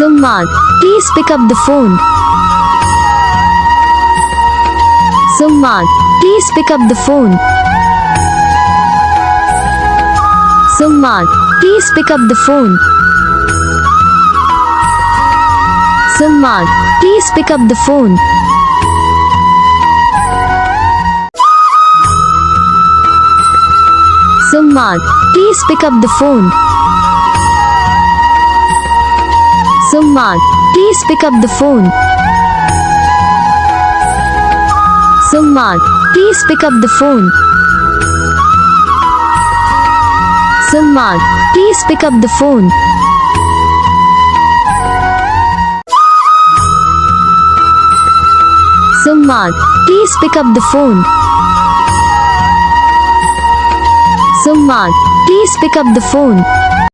Summan, please pick up the phone. Summan, please pick up the phone. Summan, please pick up the phone. Summan, please pick up the phone. Summan, please pick up the phone. Summan, please pick up the phone. Summan, please pick up the phone. Summan, please pick up the phone. Summan, please pick up the phone. Summan, please pick up the phone.